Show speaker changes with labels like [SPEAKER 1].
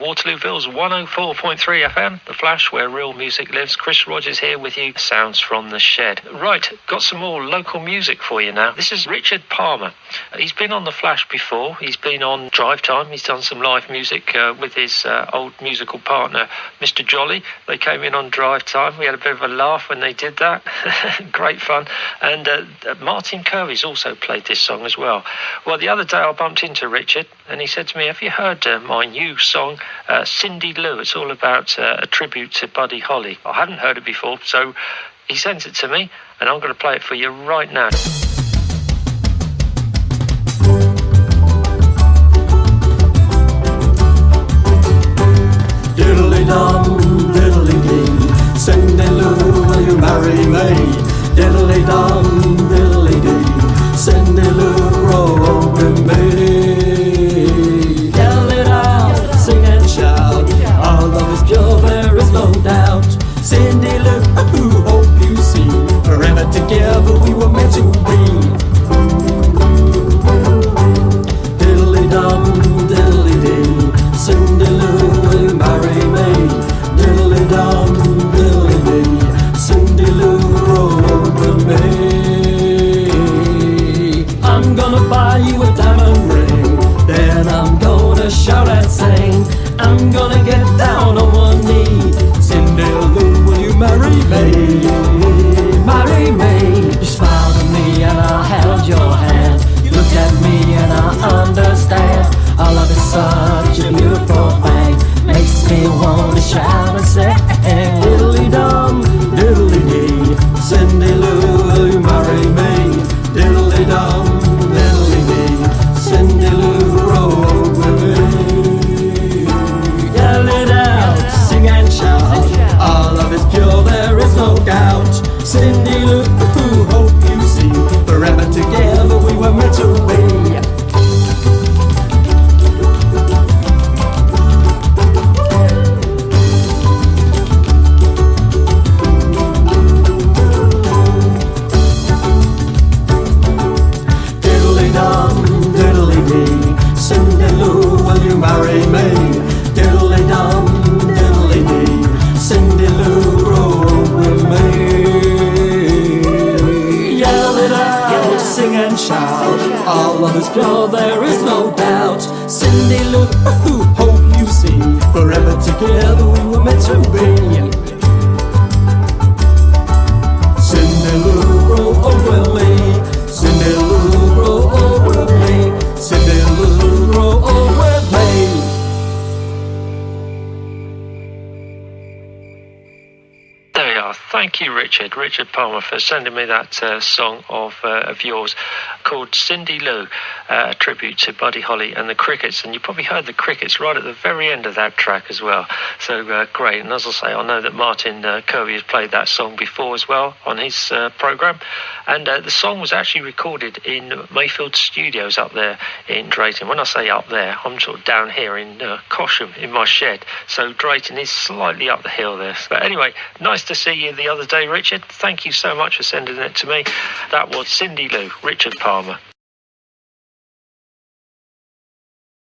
[SPEAKER 1] Waterlooville's 104.3 FM, The Flash, where real music lives. Chris Rogers here with you. Sounds from the shed. Right, got some more local music for you now. This is Richard Palmer. He's been on The Flash before. He's been on Drive Time. He's done some live music uh, with his uh, old musical partner, Mr. Jolly. They came in on Drive Time. We had a bit of a laugh when they did that. Great fun. And uh, Martin Kirby's also played this song as well. Well, the other day I bumped into Richard and he said to me, Have you heard uh, my new song? Uh, Cindy Lou. It's all about uh, a tribute to Buddy Holly. I hadn't heard it before, so he sent it to me, and I'm going to play it for you right now.
[SPEAKER 2] Cindy Lou, ooh, hope you see, forever together we were meant to be. Diddly dum, diddly dee, Cindy Lou, will marry me? Diddly dum, diddly dee, Cindy Lou, roll over me. I'm gonna buy you a diamond ring, then I'm gonna shout and sing. I'm gonna get shout and say, diddly dum, diddly dee. Cindy Lou, will you marry me? Diddly dum, diddly dee. Cindy Lou, roll with me. Yell it out, sing and shout. Our love is pure, there is no doubt. Cindy Lou, you marry me? Diddly dum, diddly dee. Cindy Lou, grow up with me. Yell it out, sing and shout. Our love is pure, there is no doubt. Cindy Lou, hope you see. Forever together we were meant to
[SPEAKER 1] Thank you, Richard. Richard Palmer for sending me that uh, song of uh, of yours called Cindy Lou, uh, a tribute to Buddy Holly and the Crickets. And you probably heard the Crickets right at the very end of that track as well. So uh, great. And as I say, I know that Martin uh, Kirby has played that song before as well on his uh, program. And uh, the song was actually recorded in Mayfield Studios up there in Drayton. When I say up there, I'm sort of down here in uh, Cosham in my shed. So Drayton is slightly up the hill there. But anyway, nice to see you the other day, Richard. Thank you so much for sending it to me. That was Cindy Lou, Richard Palmer.